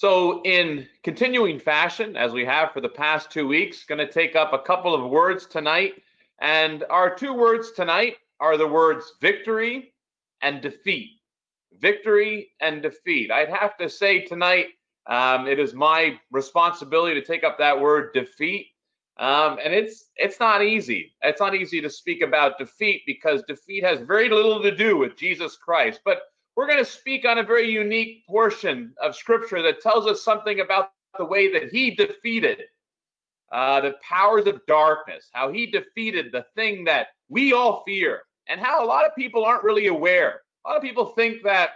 So, in continuing fashion, as we have for the past two weeks, going to take up a couple of words tonight. And our two words tonight are the words victory and defeat. Victory and defeat. I'd have to say tonight, um, it is my responsibility to take up that word defeat. Um, and it's it's not easy. It's not easy to speak about defeat because defeat has very little to do with Jesus Christ. But we're going to speak on a very unique portion of Scripture that tells us something about the way that He defeated uh, the powers of darkness, how He defeated the thing that we all fear, and how a lot of people aren't really aware. A lot of people think that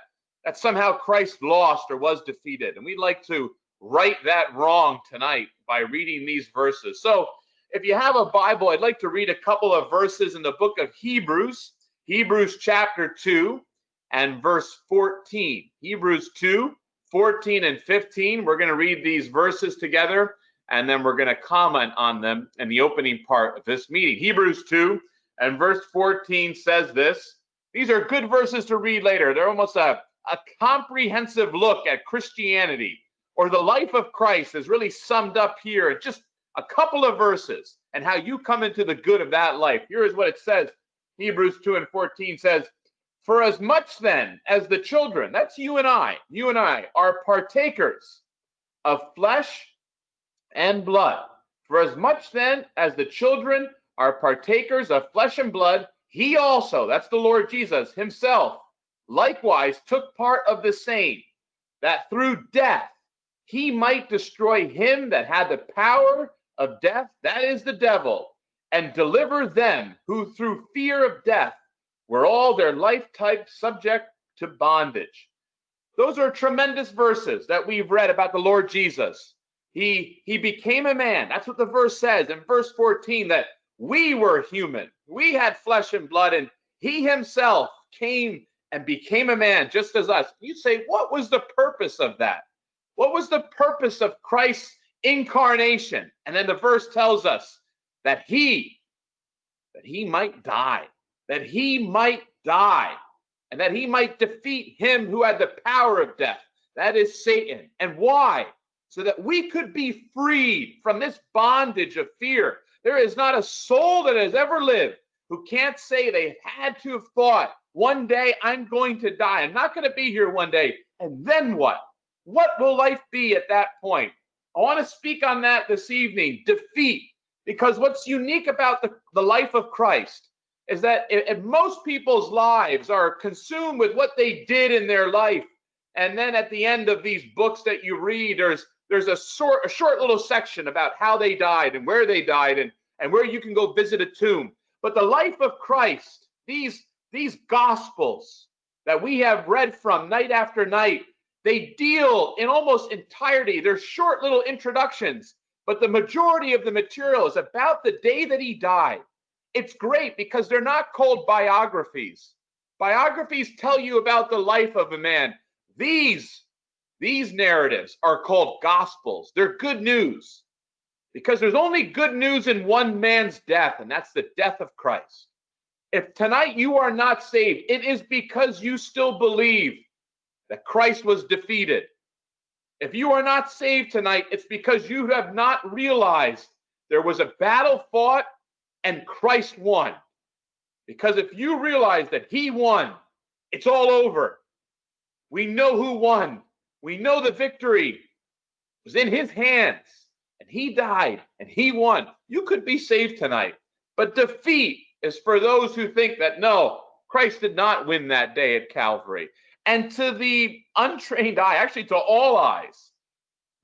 that somehow Christ lost or was defeated, and we'd like to right that wrong tonight by reading these verses. So, if you have a Bible, I'd like to read a couple of verses in the book of Hebrews, Hebrews chapter 2 and verse 14. Hebrews 2, 14 and 15. We're going to read these verses together and then we're going to comment on them in the opening part of this meeting. Hebrews 2 and verse 14 says this. These are good verses to read later. They're almost a, a comprehensive look at Christianity or the life of Christ is really summed up here in just a couple of verses and how you come into the good of that life. Here is what it says Hebrews 2 and 14 says, For as much then as the children, that's you and I, you and I, are partakers of flesh and blood. For as much then as the children are partakers of flesh and blood, he also, that's the Lord Jesus himself, likewise took part of the same, that through death he might destroy him that had the power of death, that is the devil, and deliver them who through fear of death were all their life lifetime subject to bondage. Those are tremendous verses that we've read about the Lord Jesus. He he became a man. That's what the verse says in verse 14 that we were human. We had flesh and blood and he himself came and became a man just as us. You say what was the purpose of that? What was the purpose of Christ's incarnation? And then the verse tells us that he that he might die, that he might die, and that he might defeat him who had the power of death. That is Satan. And why? So that we could be freed from this bondage of fear. There is not a soul that has ever lived who can't say they had to have thought, one day I'm going to die. I'm not going to be here one day. And then what? What will life be at that point? I want to speak on that this evening defeat. Because what's unique about the, the life of Christ is that most people's lives are consumed with what they did in their life. And then at the end of these books that you read, there's there's a short a short little section about how they died and where they died and, and where you can go visit a tomb. But the life of Christ, these these gospels that we have read from night after night, they deal in almost entirety. They're short little introductions, but the majority of the material is about the day that he died. It's great because they're not called biographies. Biographies tell you about the life of a man. These these narratives are called gospels. They're good news because there's only good news in one man's death, and that's the death of Christ. If tonight you are not saved, it is because you still believe that Christ was defeated. If you are not saved tonight, it's because you have not realized there was a battle fought and Christ won. Because if you realize that he won, it's all over. We know who won. We know the victory was in his hands and he died and he won. You could be saved tonight. But defeat is for those who think that no, Christ did not win that day at Calvary. And to the untrained eye, actually to all eyes,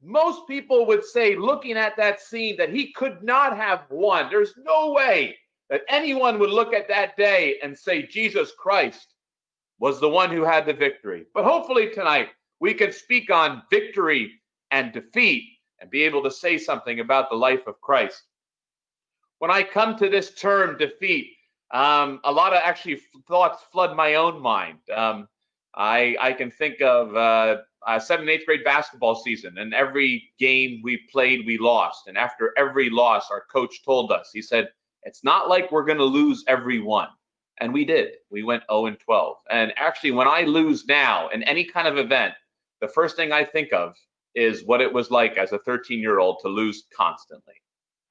most people would say, looking at that scene, that he could not have won. There's no way that anyone would look at that day and say Jesus Christ was the one who had the victory. But hopefully tonight we can speak on victory and defeat and be able to say something about the life of Christ. When I come to this term defeat, um, a lot of actually thoughts flood my own mind. Um, I I can think of uh, uh, seventh and eighth grade basketball season, and every game we played, we lost. And after every loss, our coach told us, he said, "It's not like we're going to lose every one." And we did. We went 0 and 12. And actually, when I lose now in any kind of event, the first thing I think of is what it was like as a 13 year old to lose constantly.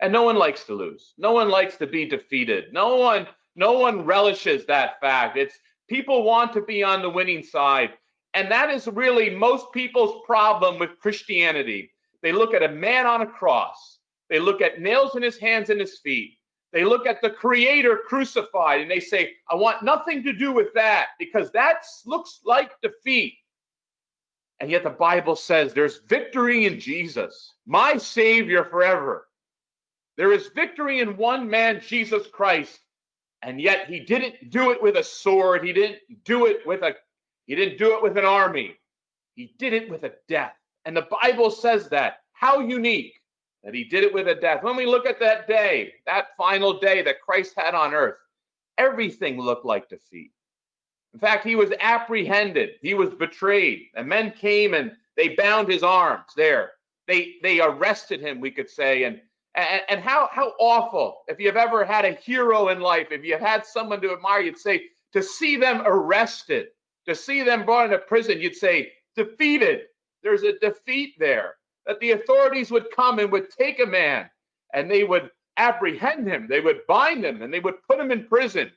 And no one likes to lose. No one likes to be defeated. No one, no one relishes that fact. It's people want to be on the winning side. And that is really most people's problem with Christianity. They look at a man on a cross. They look at nails in his hands and his feet. They look at the creator crucified and they say, I want nothing to do with that because that looks like defeat. And yet the Bible says there's victory in Jesus, my Savior forever. There is victory in one man, Jesus Christ. And yet he didn't do it with a sword. He didn't do it with a he didn't do it with an army. He did it with a death. And the Bible says that. How unique that he did it with a death. When we look at that day, that final day that Christ had on earth, everything looked like defeat. In fact, he was apprehended, he was betrayed, and men came and they bound his arms there. They they arrested him, we could say, and and, and how how awful if you've ever had a hero in life, if you've had someone to admire, you'd say to see them arrested, to see them brought into prison, you'd say defeated. There's a defeat there. That the authorities would come and would take a man and they would apprehend him, they would bind him, and they would put him in prison,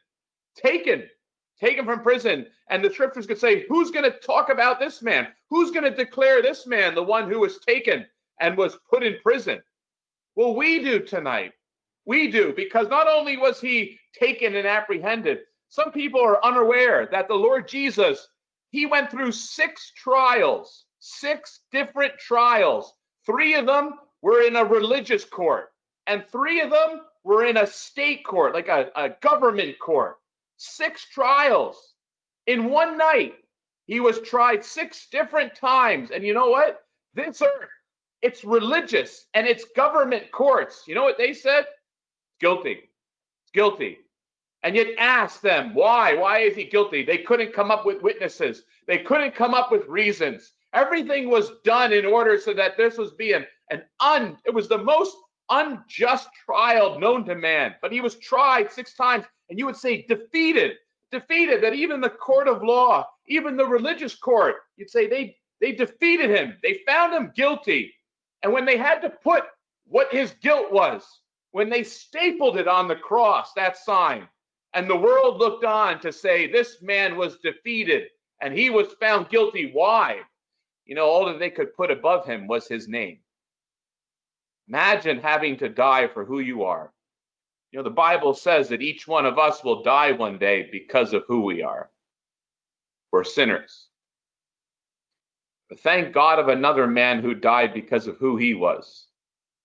taken taken from prison. And the scriptures could say, Who's going to talk about this man? Who's going to declare this man the one who was taken and was put in prison? Well, we do tonight. We do, because not only was he taken and apprehended, some people are unaware that the Lord Jesus, he went through six trials, six different trials. Three of them were in a religious court, and three of them were in a state court, like a, a government court six trials in one night. He was tried six different times. And you know what? This earth, it's religious and it's government courts. You know what they said? Guilty. Guilty. And yet ask them, why? Why is he guilty? They couldn't come up with witnesses. They couldn't come up with reasons. Everything was done in order so that this was being an un, it was the most unjust trial known to man. But he was tried six times and you would say defeated, defeated, that even the court of law, even the religious court, you'd say they, they defeated him. They found him guilty. And when they had to put what his guilt was, when they stapled it on the cross, that sign, and the world looked on to say this man was defeated and he was found guilty. Why? You know, all that they could put above him was his name. Imagine having to die for who you are. You know, the Bible says that each one of us will die one day because of who we are. We're sinners. But thank God of another man who died because of who he was,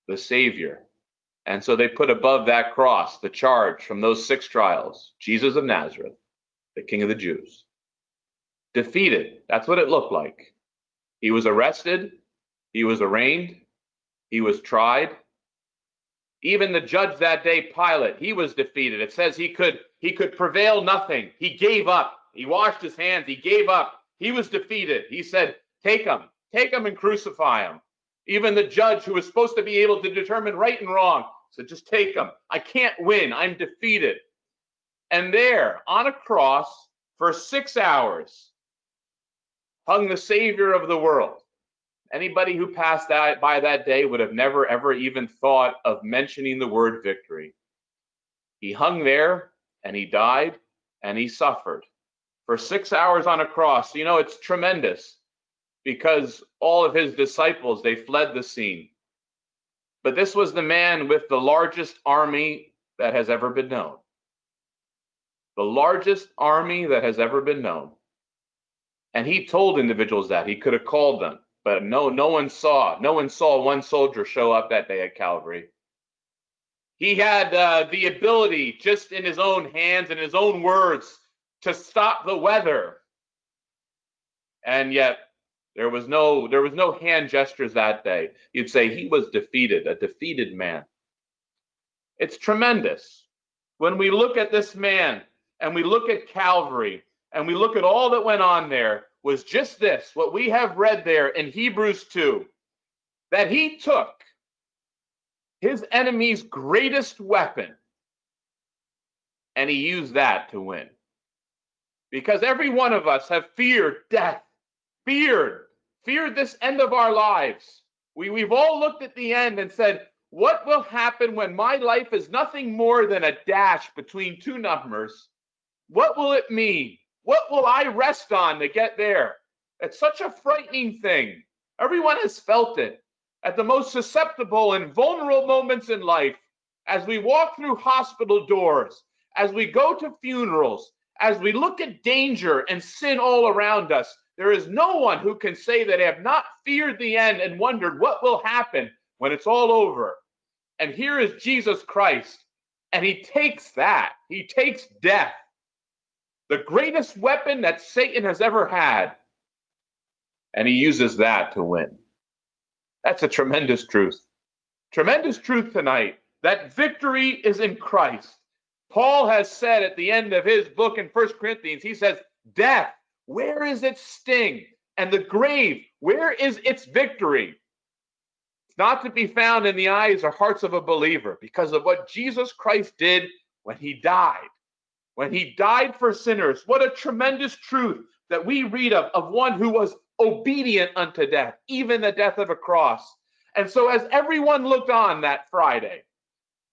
the Savior. And so they put above that cross the charge from those six trials Jesus of Nazareth, the King of the Jews. Defeated. That's what it looked like. He was arrested, he was arraigned, he was tried, even the judge that day, Pilate, he was defeated. It says he could he could prevail nothing. He gave up. He washed his hands. He gave up. He was defeated. He said, "Take him, take him, and crucify him." Even the judge, who was supposed to be able to determine right and wrong, said, "Just take them. I can't win. I'm defeated." And there, on a cross, for six hours, hung the Savior of the world. Anybody who passed that by that day would have never ever even thought of mentioning the word victory. He hung there and he died and he suffered for six hours on a cross. You know, it's tremendous because all of his disciples they fled the scene. But this was the man with the largest army that has ever been known. The largest army that has ever been known. And he told individuals that he could have called them but no, no one saw. No one saw one soldier show up that day at Calvary. He had uh, the ability, just in his own hands and his own words, to stop the weather. And yet, there was no there was no hand gestures that day. You'd say he was defeated, a defeated man. It's tremendous when we look at this man and we look at Calvary and we look at all that went on there was just this what we have read there in Hebrews 2 that he took his enemy's greatest weapon and he used that to win. Because every one of us have feared death, feared feared this end of our lives. We, we've all looked at the end and said, what will happen when my life is nothing more than a dash between two numbers? What will it mean? What will I rest on to get there? It's such a frightening thing. Everyone has felt it at the most susceptible and vulnerable moments in life as we walk through hospital doors, as we go to funerals, as we look at danger and sin all around us, there is no one who can say that have not feared the end and wondered what will happen when it's all over. And here is Jesus Christ, and he takes that, he takes death, the greatest weapon that Satan has ever had, and he uses that to win. That's a tremendous truth. Tremendous truth tonight that victory is in Christ. Paul has said at the end of his book in First Corinthians, he says, Death, where is its sting? And the grave, where is its victory? It's not to be found in the eyes or hearts of a believer because of what Jesus Christ did when he died. When he died for sinners. What a tremendous truth that we read of, of one who was obedient unto death, even the death of a cross. And so, as everyone looked on that Friday,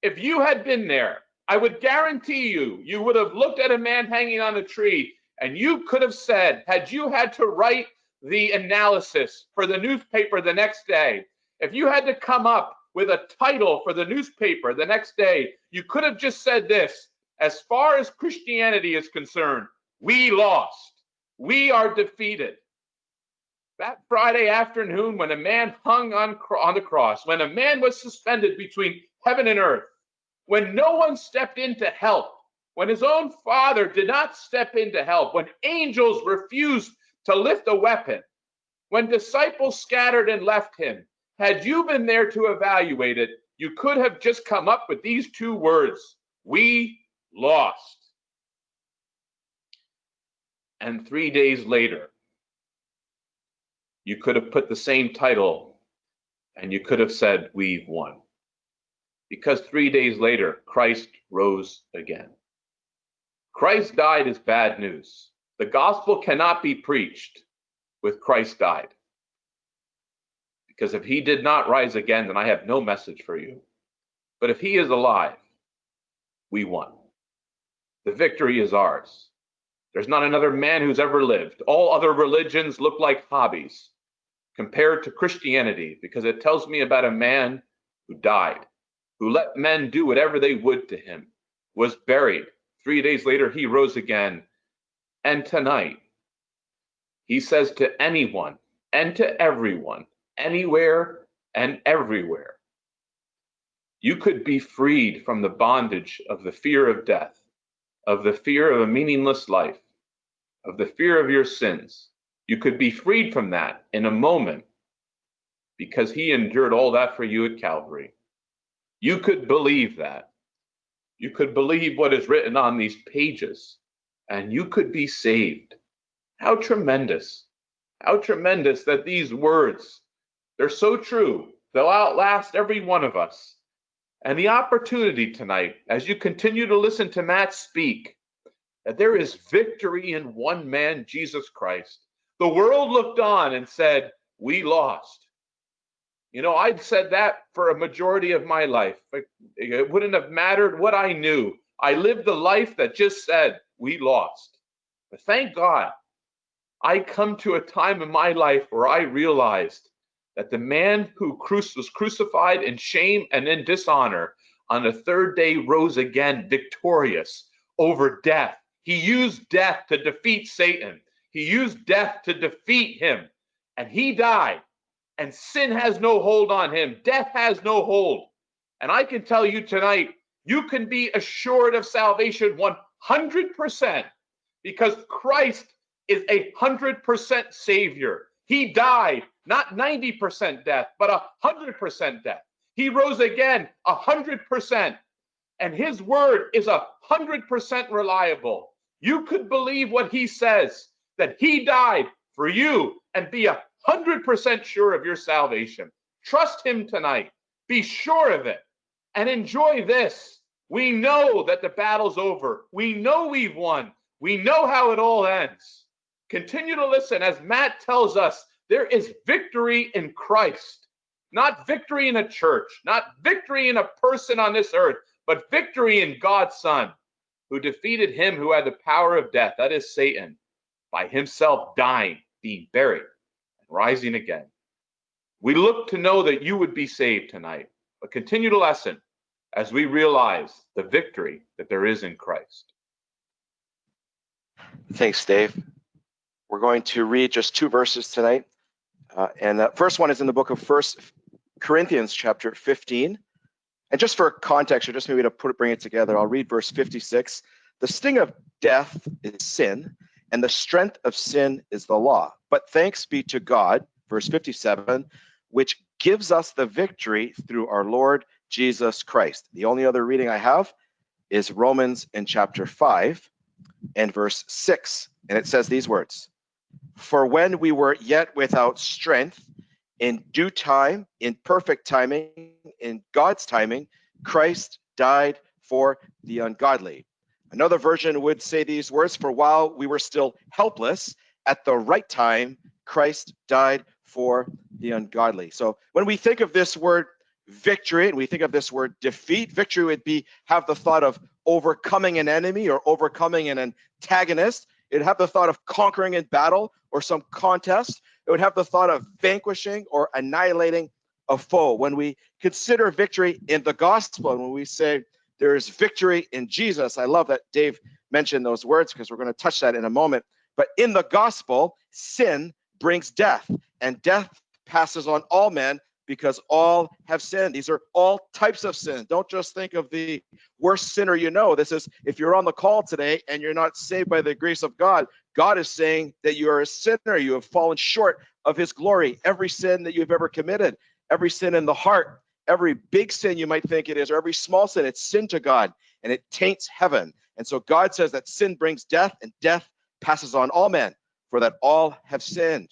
if you had been there, I would guarantee you, you would have looked at a man hanging on a tree and you could have said, had you had to write the analysis for the newspaper the next day, if you had to come up with a title for the newspaper the next day, you could have just said this as far as Christianity is concerned, we lost. We are defeated. That Friday afternoon, when a man hung on, on the cross, when a man was suspended between heaven and earth, when no one stepped in to help, when his own father did not step in to help, when angels refused to lift a weapon, when disciples scattered and left him, had you been there to evaluate it, you could have just come up with these two words We lost. And three days later, you could have put the same title and you could have said, We've won because three days later, Christ rose again. Christ died is bad news. The gospel cannot be preached with Christ died. Because if he did not rise again, then I have no message for you. But if he is alive, we won. The victory is ours. There's not another man who's ever lived. All other religions look like hobbies compared to Christianity because it tells me about a man who died who let men do whatever they would to him, was buried. Three days later, he rose again. And tonight, he says to anyone and to everyone, anywhere and everywhere, you could be freed from the bondage of the fear of death, of the fear of a meaningless life, of the fear of your sins. You could be freed from that in a moment because he endured all that for you at Calvary. You could believe that. You could believe what is written on these pages, and you could be saved. How tremendous. How tremendous that these words, they're so true. They'll outlast every one of us. And the opportunity tonight, as you continue to listen to Matt speak, that there is victory in one man, Jesus Christ. The world looked on and said, We lost. You know, I'd said that for a majority of my life. It wouldn't have mattered what I knew. I lived the life that just said, we lost. But thank God, I come to a time in my life where I realized that the man who was crucified in shame and in dishonor on the third day rose again victorious over death. He used death to defeat Satan. He used death to defeat him. And he died and sin has no hold on him. Death has no hold. And I can tell you tonight, you can be assured of salvation 100% because Christ is a 100% Savior. He died, not 90% death, but a 100% death. He rose again, a 100%. And his word is a 100% reliable. You could believe what he says, that he died for you and be a 100% sure of your salvation. Trust Him tonight. Be sure of it and enjoy this. We know that the battle's over. We know we've won. We know how it all ends. Continue to listen as Matt tells us There is victory in Christ, not victory in a church, not victory in a person on this earth, but victory in God's Son, who defeated him who had the power of death, that is Satan, by himself dying, being buried, rising again. We look to know that you would be saved tonight, but continue to lesson as we realize the victory that there is in Christ. Thanks, Dave. We're going to read just two verses tonight. Uh, and the first one is in the book of First Corinthians, chapter 15. And just for context, or just maybe to put bring it together, I'll read verse 56. The sting of death is sin, and the strength of sin is the law. But thanks be to God, verse 57, which gives us the victory through our Lord Jesus Christ. The only other reading I have is Romans in chapter 5 and verse 6. And it says these words For when we were yet without strength, in due time, in perfect timing, in God's timing, Christ died for the ungodly. Another version would say these words For while we were still helpless, at the right time, Christ died for the ungodly. So when we think of this word victory and we think of this word defeat, victory would be have the thought of overcoming an enemy or overcoming an antagonist. It'd have the thought of conquering in battle or some contest. It would have the thought of vanquishing or annihilating a foe. When we consider victory in the gospel, and when we say there is victory in Jesus, I love that Dave mentioned those words because we're going to touch that in a moment. But in the gospel, sin brings death, and death passes on all men because all have sinned. These are all types of sin. Don't just think of the worst sinner you know. This is if you're on the call today and you're not saved by the grace of God, God is saying that you are a sinner. You have fallen short of his glory. Every sin that you've ever committed, every sin in the heart, every big sin you might think it is, or every small sin, it's sin to God and it taints heaven. And so God says that sin brings death and death passes on all men, for that all have sinned.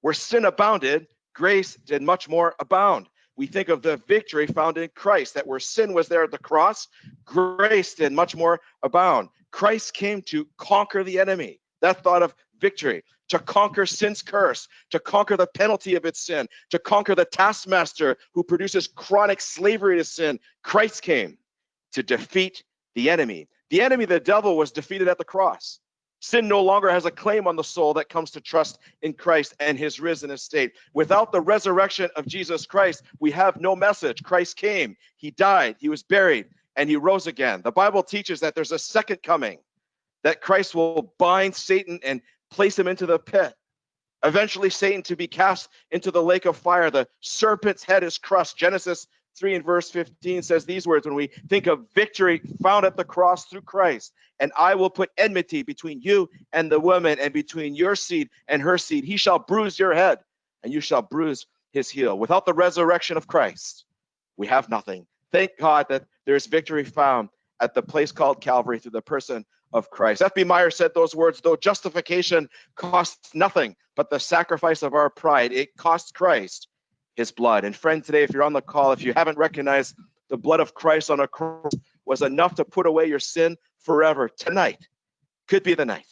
Where sin abounded, grace did much more abound. We think of the victory found in Christ, that where sin was there at the cross, grace did much more abound. Christ came to conquer the enemy. That thought of victory, to conquer sin's curse, to conquer the penalty of its sin, to conquer the taskmaster who produces chronic slavery to sin. Christ came to defeat the enemy. The enemy, the devil, was defeated at the cross. Sin no longer has a claim on the soul that comes to trust in Christ and his risen estate. Without the resurrection of Jesus Christ, we have no message. Christ came, he died, he was buried, and he rose again. The Bible teaches that there's a second coming, that Christ will bind Satan and place him into the pit. Eventually, Satan to be cast into the lake of fire. The serpent's head is crushed. Genesis 3 and verse 15 says these words when we think of victory found at the cross through Christ, and I will put enmity between you and the woman, and between your seed and her seed. He shall bruise your head, and you shall bruise his heel. Without the resurrection of Christ, we have nothing. Thank God that there's victory found at the place called Calvary through the person of Christ. F.B. Meyer said those words, though justification costs nothing but the sacrifice of our pride, it costs Christ his blood. And friend, today, if you're on the call, if you haven't recognized the blood of Christ on a cross was enough to put away your sin forever, tonight could be the night.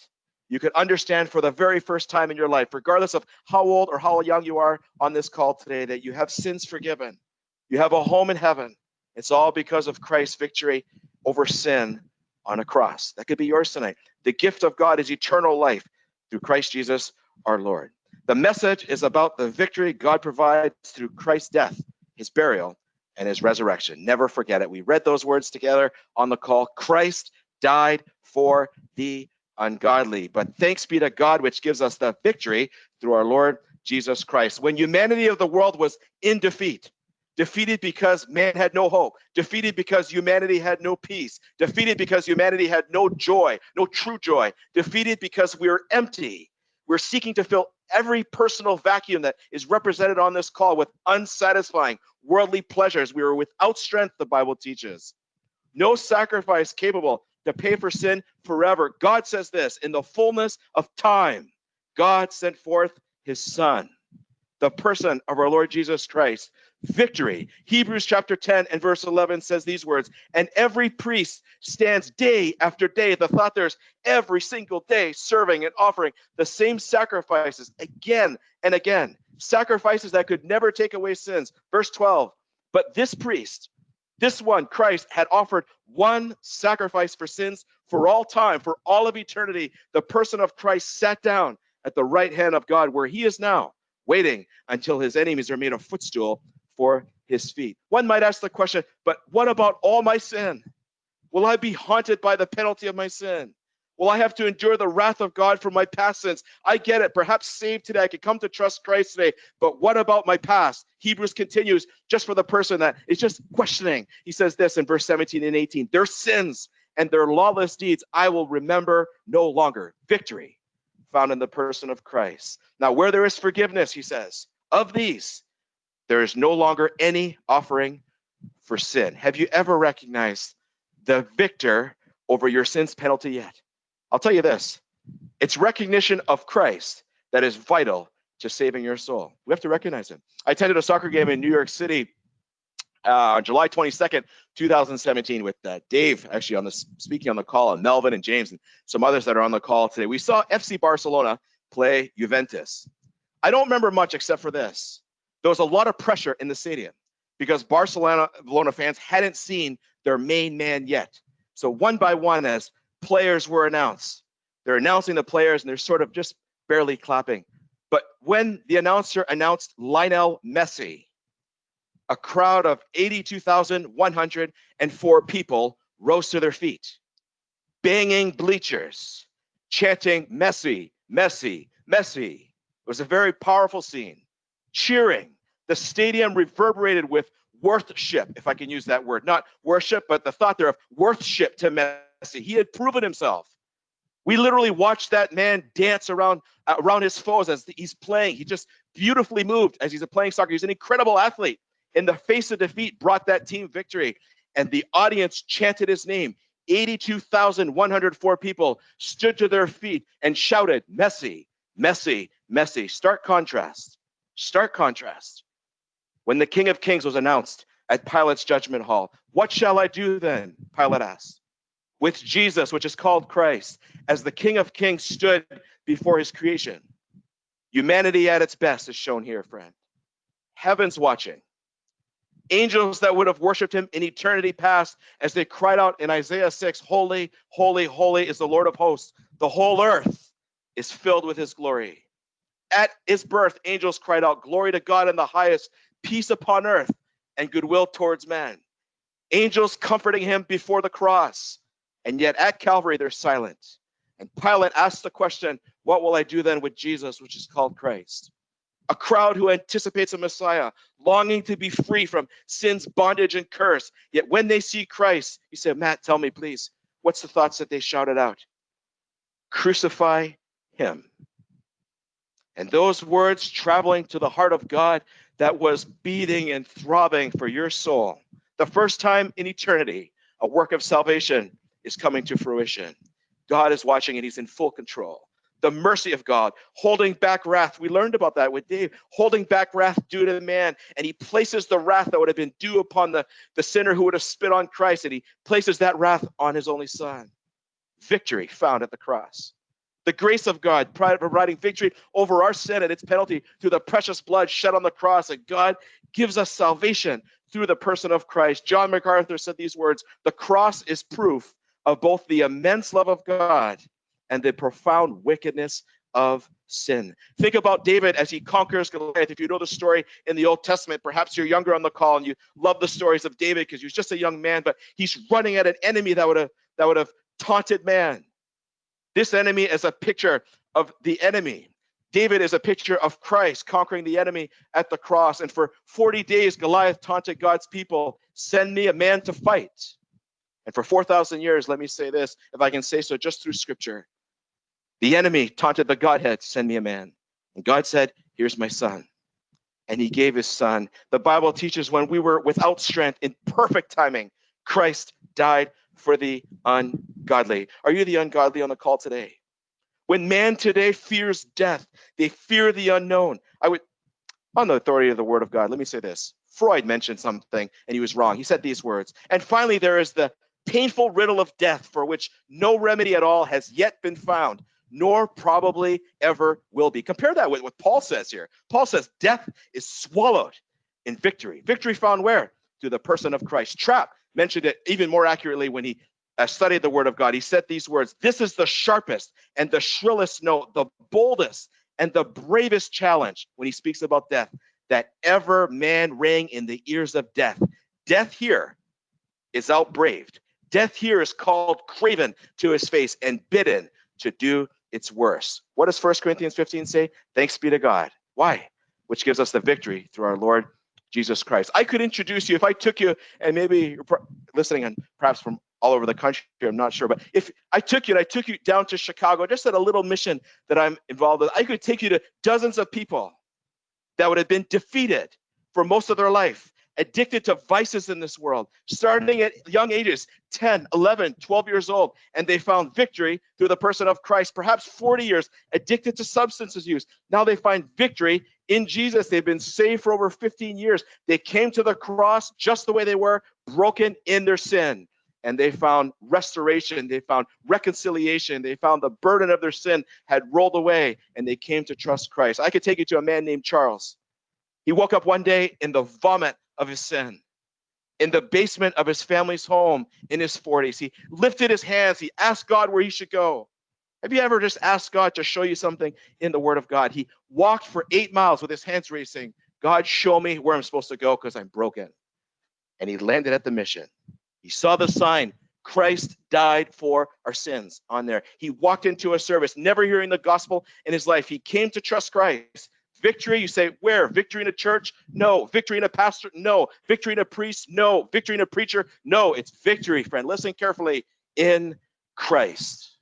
You could understand for the very first time in your life, regardless of how old or how young you are on this call today, that you have sins forgiven. You have a home in heaven. It's all because of Christ's victory over sin on a cross. That could be yours tonight. The gift of God is eternal life through Christ Jesus our Lord. The message is about the victory God provides through Christ's death, his burial, and his resurrection. Never forget it. We read those words together on the call. Christ died for the ungodly. But thanks be to God, which gives us the victory through our Lord Jesus Christ. When humanity of the world was in defeat, defeated because man had no hope, defeated because humanity had no peace, defeated because humanity had no joy, no true joy, defeated because we are empty. We're seeking to fill every personal vacuum that is represented on this call with unsatisfying worldly pleasures. We are without strength, the Bible teaches. No sacrifice capable to pay for sin forever. God says this in the fullness of time, God sent forth his son. the person of our Lord Jesus Christ. Victory. Hebrews chapter 10 and verse 11 says these words, and every priest stands day after day. The thought there's every single day serving and offering the same sacrifices again and again, sacrifices that could never take away sins. Verse 12, but this priest, this one, Christ, had offered one sacrifice for sins for all time, for all of eternity. The person of Christ sat down at the right hand of God, where he is now, waiting until his enemies are made a footstool for his feet. One might ask the question, but what about all my sin? Will I be haunted by the penalty of my sin? Will I have to endure the wrath of God for my past sins? I get it. Perhaps saved today. I could come to trust Christ today. But what about my past? Hebrews continues just for the person that is just questioning. He says this in verse 17 and 18 Their sins and their lawless deeds I will remember no longer. Victory found in the person of Christ. Now, where there is forgiveness, he says, of these, there is no longer any offering for sin. Have you ever recognized the victor over your sin's penalty yet? I'll tell you this it's recognition of Christ that is vital to saving your soul. We have to recognize him. I attended a soccer game in New York City uh, July 22nd, 2017, with uh, Dave actually on the speaking on the call, and Melvin and James and some others that are on the call today. We saw FC Barcelona play Juventus. I don't remember much except for this. There was a lot of pressure in the stadium because Barcelona fans hadn't seen their main man yet. So one by one, as players were announced, they're announcing the players and they're sort of just barely clapping. But when the announcer announced Lionel Messi, a crowd of 82,104 people rose to their feet, banging bleachers, chanting Messi, Messi, Messi. It was a very powerful scene. Cheering. The stadium reverberated with worship, if I can use that word. Not worship, but the thought there of worship to Messi. He had proven himself. We literally watched that man dance around uh, around his foes as he's playing. He just beautifully moved as he's a playing soccer. He's an incredible athlete in the face of defeat, brought that team victory. And the audience chanted his name. 82,104 people stood to their feet and shouted, Messi, Messi, Messi. Stark contrast. Stark contrast. When the King of Kings was announced at Pilate's judgment hall, what shall I do then? Pilate asked. With Jesus, which is called Christ, as the King of Kings stood before his creation. Humanity at its best is shown here, friend. Heaven's watching angels that would have worshiped him in eternity past as they cried out in Isaiah 6 Holy, holy, holy is the Lord of hosts. The whole earth is filled with his glory. At his birth, angels cried out, Glory to God in the highest, peace upon earth, and goodwill towards man. Angels comforting him before the cross. And yet at Calvary, they're silent. And Pilate asked the question, What will I do then with Jesus, which is called Christ? a crowd who anticipates a Messiah, longing to be free from sin's bondage and curse. Yet when they see Christ, he said, Matt, tell me, please, what's the thoughts that they shouted out? Crucify him. And those words traveling to the heart of God that was beating and throbbing for your soul. The first time in eternity, a work of salvation is coming to fruition. God is watching and he's in full control the mercy of God, holding back wrath. We learned about that with Dave, holding back wrath due to the man. And he places the wrath that would have been due upon the, the sinner who would have spit on Christ, and he places that wrath on his only son. Victory found at the cross. The grace of God providing victory over our sin and its penalty through the precious blood shed on the cross. And God gives us salvation through the person of Christ. John MacArthur said these words The cross is proof of both the immense love of God and the profound wickedness of sin. Think about David as he conquers Goliath. If you know the story in the Old Testament, perhaps you're younger on the call and you love the stories of David because he was just a young man, but he's running at an enemy that would have that would have taunted man. This enemy is a picture of the enemy. David is a picture of Christ conquering the enemy at the cross. And for 40 days, Goliath taunted God's people send me a man to fight. And for 4,000 years, let me say this, if I can say so just through scripture, the enemy taunted the Godhead, send me a man. And God said, here's my son. And he gave his son. The Bible teaches when we were without strength, in perfect timing, Christ died for the ungodly. Are you the ungodly on the call today? When man today fears death, they fear the unknown. I would on the authority of the word of God. Let me say this. Freud mentioned something and he was wrong. He said these words. And finally, there is the painful riddle of death for which no remedy at all has yet been found, nor probably ever will be. Compare that with what Paul says here. Paul says death is swallowed in victory. Victory found where? Through the person of Christ. Trapp mentioned it even more accurately when he uh, studied the word of God. He said these words This is the sharpest and the shrillest note, the boldest and the bravest challenge when he speaks about death that ever man rang in the ears of death. Death here is outbraved. Death here is called craven to his face and bidden to do its worst. What does 1 Corinthians 15 say? Thanks be to God. Why? Which gives us the victory through our Lord Jesus Christ. I could introduce you if I took you, and maybe you're listening and perhaps from all over the country, I'm not sure, but if I took you and I took you down to Chicago, just at a little mission that I'm involved with, I could take you to dozens of people that would have been defeated for most of their life, addicted to vices in this world, starting at young ages 10, 11, 12 years old, and they found victory through the person of Christ, perhaps 40 years addicted to substances use. Now they find victory in Jesus. They've been saved for over 15 years. They came to the cross just the way they were, broken in their sin. And they found restoration, they found reconciliation, they found the burden of their sin had rolled away, and they came to trust Christ. I could take you to a man named Charles. He woke up one day in the vomit of his sin in the basement of his family's home in his 40s. He lifted his hands. He asked God where he should go. Have you ever just asked God to show you something in the Word of God? He walked for eight miles with his hands saying, God, show me where I'm supposed to go because I'm broken. And he landed at the mission. He saw the sign, Christ died for our sins on there. He walked into a service, never hearing the gospel in his life. He came to trust Christ. Victory, you say, where? Victory in a church? No. Victory in a pastor? No. Victory in a priest? No. Victory in a preacher? No. It's victory, friend. Listen carefully in Christ.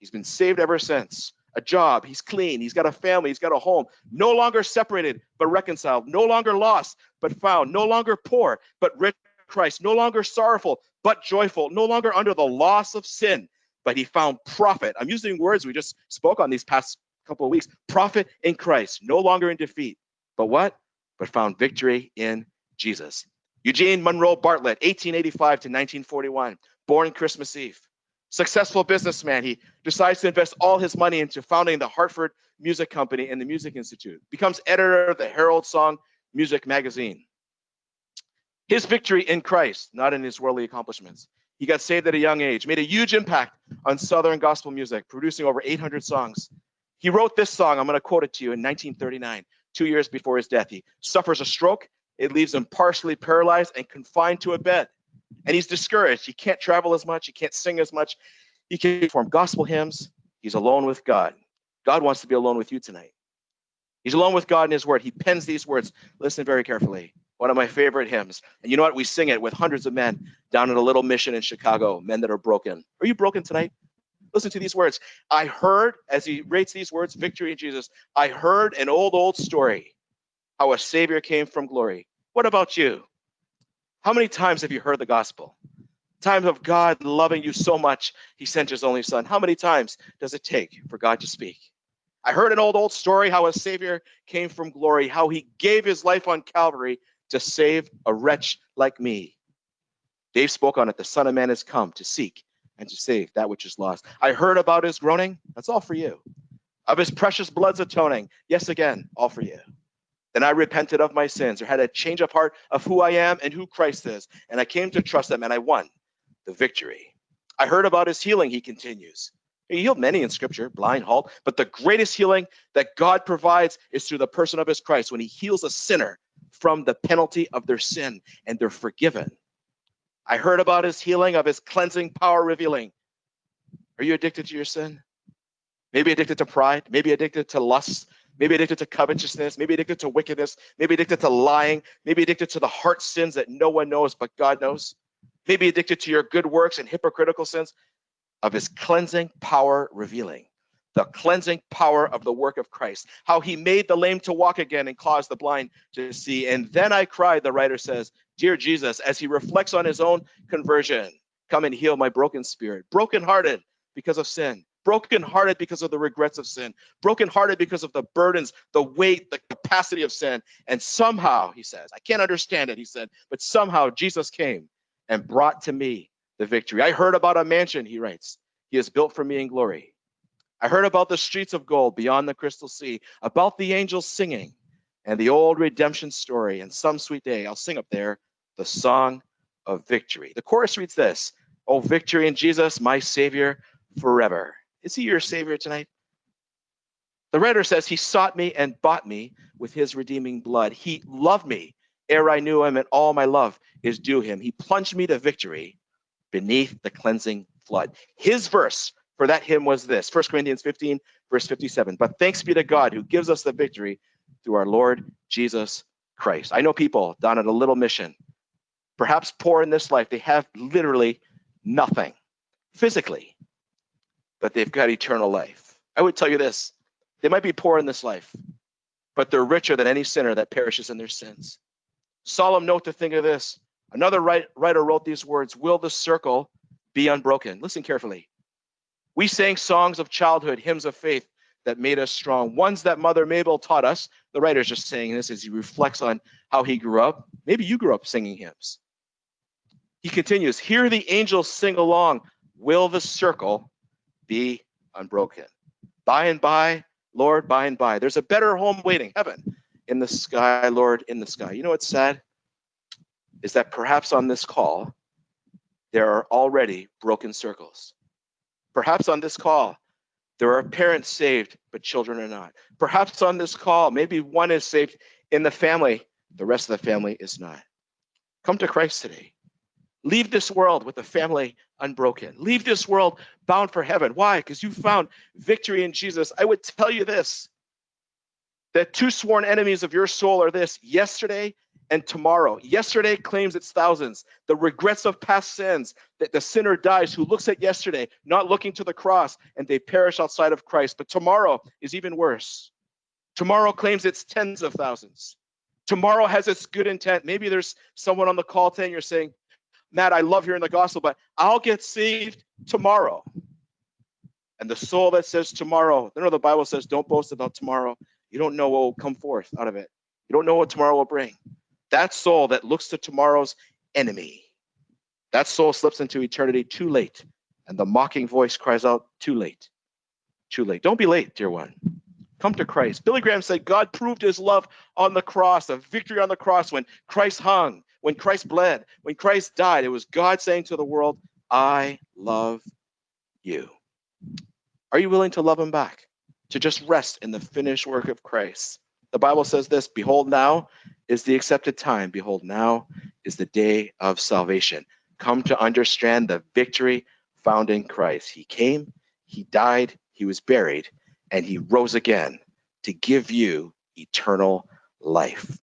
He's been saved ever since. A job, he's clean, he's got a family, he's got a home, no longer separated, but reconciled, no longer lost, but found, no longer poor, but rich Christ, no longer sorrowful, but joyful, no longer under the loss of sin, but he found profit. I'm using words we just spoke on these past couple of weeks. Profit in Christ, no longer in defeat. But what? But found victory in Jesus. Eugene Monroe Bartlett, 1885 to 1941, born Christmas Eve. Successful businessman, he decides to invest all his money into founding the Hartford Music Company and the Music Institute. Becomes editor of the Herald Song Music magazine. His victory in Christ, not in his worldly accomplishments. He got saved at a young age, made a huge impact on Southern gospel music, producing over 800 songs. He wrote this song, I'm going to quote it to you, in 1939, two years before his death. He suffers a stroke. It leaves him partially paralyzed and confined to a bed. And he's discouraged. He can't travel as much. He can't sing as much. He can't perform gospel hymns. He's alone with God. God wants to be alone with you tonight. He's alone with God in his word. He pens these words. Listen very carefully. One of my favorite hymns. And you know what? We sing it with hundreds of men down at a little mission in Chicago, men that are broken. Are you broken tonight? Listen to these words. I heard, as he rates these words, victory in Jesus, I heard an old, old story how a Savior came from glory. What about you? How many times have you heard the gospel? Times of God loving you so much, he sent his only son. How many times does it take for God to speak? I heard an old, old story how a Savior came from glory, how he gave his life on Calvary to save a wretch like me. Dave spoke on it. The Son of Man has come to seek and to save that which is lost. I heard about his groaning. That's all for you. Of his precious blood's atoning. Yes, again, all for you. Then I repented of my sins or had a change of heart of who I am and who Christ is. And I came to trust him and I won the victory. I heard about his healing, he continues. He healed many in scripture, blind, halt, but the greatest healing that God provides is through the person of his Christ when he heals a sinner from the penalty of their sin and they're forgiven I heard about his healing, of his cleansing power revealing. Are you addicted to your sin? Maybe addicted to pride, maybe addicted to lust, maybe addicted to covetousness, maybe addicted to wickedness, maybe addicted to lying, maybe addicted to the heart sins that no one knows but God knows, maybe addicted to your good works and hypocritical sins, of his cleansing power revealing the cleansing power of the work of Christ, how he made the lame to walk again and caused the blind to see. And then I cried, the writer says, Dear Jesus, as he reflects on his own conversion, come and heal my broken spirit, brokenhearted because of sin, brokenhearted because of the regrets of sin, brokenhearted because of the burdens, the weight, the capacity of sin. And somehow, he says, I can't understand it, he said, but somehow Jesus came and brought to me the victory. I heard about a mansion, he writes, he has built for me in glory. I heard about the streets of gold beyond the crystal sea, about the angels singing, and the old redemption story. And some sweet day, I'll sing up there the song of victory. The chorus reads this Oh, victory in Jesus, my Savior forever. Is he your Savior tonight? The writer says, He sought me and bought me with his redeeming blood. He loved me ere I knew him, and all my love is due him. He plunged me to victory beneath the cleansing flood. His verse for that hymn was this 1 Corinthians 15, verse 57. But thanks be to God who gives us the victory through our Lord Jesus Christ. I know people down at a little mission, perhaps poor in this life, they have literally nothing physically, but they've got eternal life. I would tell you this they might be poor in this life, but they're richer than any sinner that perishes in their sins. Solemn note to think of this. Another writer wrote these words Will the circle be unbroken? Listen carefully. We sang songs of childhood, hymns of faith that made us strong, ones that Mother Maybelle taught us. The writer's just saying this as he reflects on how he grew up. Maybe you grew up singing hymns. He continues, Hear the angels sing along. Will the circle be unbroken? By and by, Lord, by and by. There's a better home waiting, heaven in the sky, Lord, in the sky. You know what's sad? Is that perhaps on this call, there are already broken circles. Perhaps on this call, there are parents saved, but children are not. Perhaps on this call, maybe one is saved in the family, the rest of the family is not. Come to Christ today. Leave this world with a family unbroken. Leave this world bound for heaven. Why? Because you found victory in Jesus. I would tell you this that two sworn enemies of your soul are this yesterday and tomorrow. Yesterday claims its thousands. The regrets of past sins that the sinner dies who looks at yesterday, not looking to the cross, and they perish outside of Christ. But tomorrow is even worse. Tomorrow claims its tens of thousands. Tomorrow has its good intent. Maybe there's someone on the call today and you're saying, Matt, I love hearing the gospel, but I'll get saved tomorrow. And the soul that says tomorrow, you know the Bible says, don't boast about tomorrow. You don't know what will come forth out of it. You don't know what tomorrow will bring. That soul that looks to tomorrow's enemy, that soul slips into eternity too late. And the mocking voice cries out, too late, too late. Don't be late, dear one. Come to Christ. Billy Graham said God proved his love on the cross, a victory on the cross when Christ hung, when Christ bled, when Christ died. It was God saying to the world, I love you. Are you willing to love him back? To just rest in the finished work of Christ? The Bible says this Behold, now is the accepted time. Behold, now is the day of salvation. Come to understand the victory found in Christ. He came, He died, He was buried, and He rose again to give you eternal life.